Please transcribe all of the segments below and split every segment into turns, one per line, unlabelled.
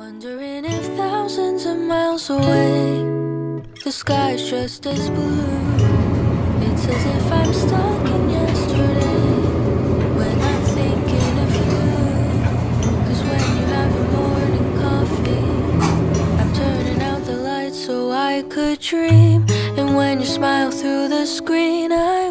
Wondering if thousands of miles away, the sky's just as blue. It's as if I'm stuck in yesterday when I'm thinking of you. Cause when you have your morning coffee, I'm turning out the lights so I could dream. And when you smile through the screen, I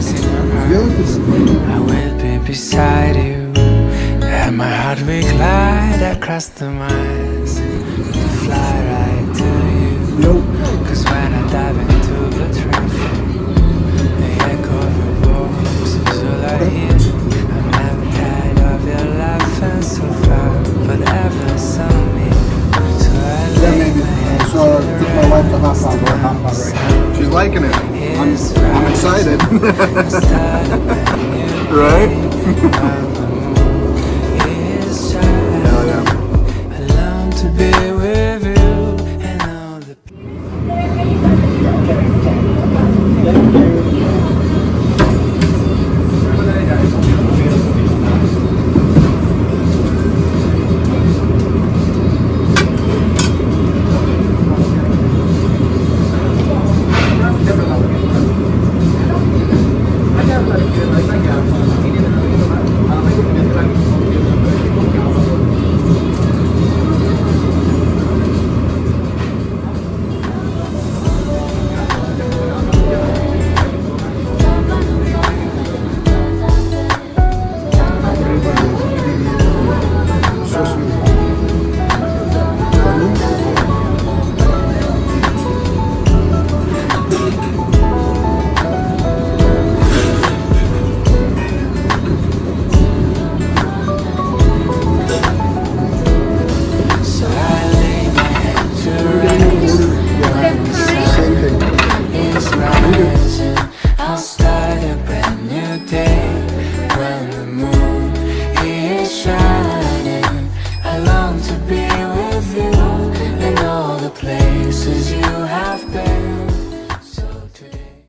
I
will be beside you. And my heart will glide across the miles to fly right to you. Cause when I dive into the traffic, the echo of your voice is all I hear. I'm never tired of your laughing so far, but ever so near. So I lay my head
to hop on, we're hop on right now. She's liking it. I'm, I'm excited. right?